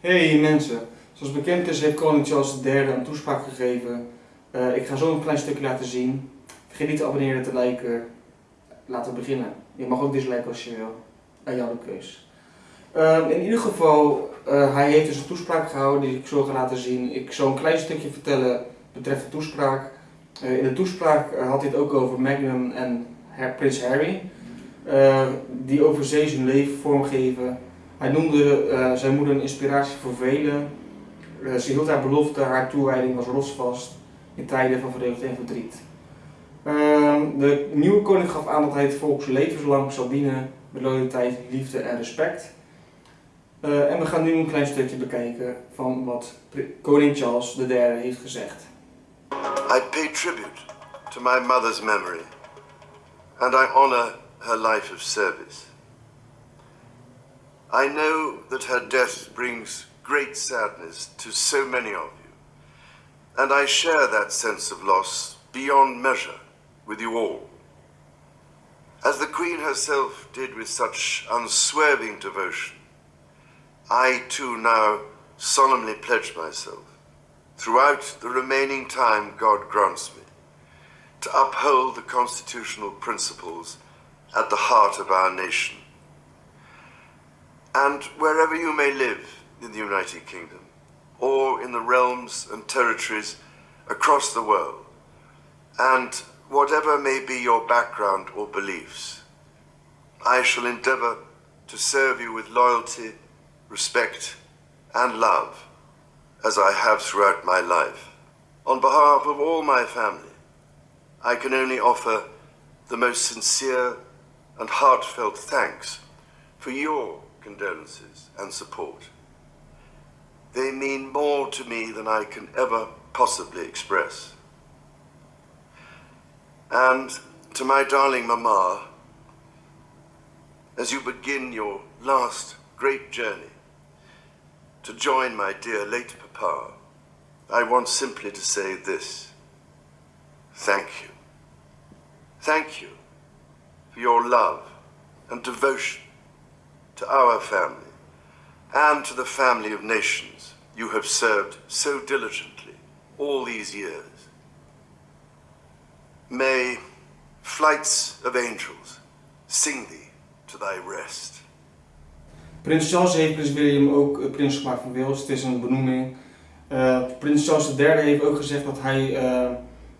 Hey mensen, zoals bekend is heeft koning Charles III een toespraak gegeven. Uh, ik ga zo een klein stukje laten zien. Vergeet niet te abonneren en te liken. Laten we beginnen. Je mag ook disliken als je wil. Aan jouw keus. Uh, in ieder geval, uh, hij heeft dus een toespraak gehouden die ik zo ga laten zien. Ik zal een klein stukje vertellen betreft de toespraak. in de toespraak had hij het ook over Magnum en Prins Harry. die over zee zijn leven vormgeven hij noemde uh, zijn moeder een inspiratie voor velen. Uh, ze hield haar belofte, haar toewijding was rotsvast in tijden van vreugde en verdriet. Uh, de nieuwe koning gaf aan dat hij het volk levenslang zal dienen met loyaliteit, liefde en respect. Uh, en we gaan nu een klein stukje bekijken van wat koning Charles III heeft gezegd. I pay tribute to my mother's memory and I honor her life of service. I know that her death brings great sadness to so many of you, and I share that sense of loss beyond measure with you all. As the Queen herself did with such unswerving devotion, I too now solemnly pledge myself, throughout the remaining time God grants me, to uphold the constitutional principles at the heart of our nation and wherever you may live in the United Kingdom, or in the realms and territories across the world, and whatever may be your background or beliefs, I shall endeavour to serve you with loyalty, respect, and love, as I have throughout my life. On behalf of all my family, I can only offer the most sincere and heartfelt thanks for your condolences and support. They mean more to me than I can ever possibly express. And to my darling Mama, as you begin your last great journey to join my dear late Papa, I want simply to say this. Thank you. Thank you for your love and devotion to our family, and to the family of nations you have served so diligently all these years. May flights of angels sing thee to thy rest. Prins Charles heeft Prins William ook uh, prins gemaakt van Wales. Het is een benoeming. Uh, prins Charles III heeft ook gezegd dat hij uh,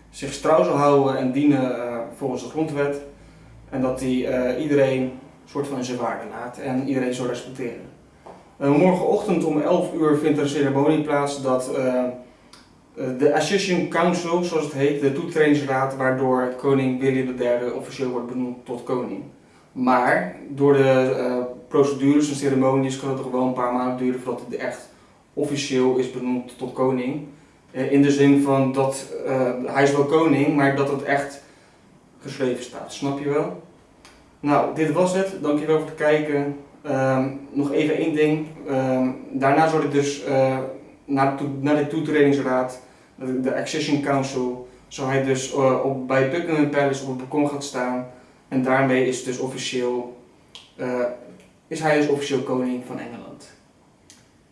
zich trouw zal houden en dienen uh, volgens de grondwet. En dat hij iedereen soort van zijn waarde laat en iedereen zou respecteren. Uh, morgenochtend om 11 uur vindt er een ceremonie plaats dat uh, de Accession Council, zoals het heet, de toetredingsraad, waardoor koning William III officieel wordt benoemd tot koning. Maar door de procedures en ceremonies kan het er wel een paar maanden duren voordat het echt officieel is benoemd tot koning. in de zin van dat hij is wel koning, maar dat het echt geschreven staat. Snap je wel? Nou, dit was het. Dankjewel voor het kijken. Um, nog even één ding. Um, daarna zal ik dus uh, naar, naar de toetredingsraad, de Accession Council, zal hij dus uh, op, bij Buckingham Palace op het balkon gaan staan. En daarmee is, dus officieel, uh, is hij dus officieel koning van Engeland.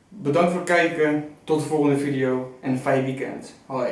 Bedankt voor het kijken. Tot de volgende video en een fijn weekend. Hoi.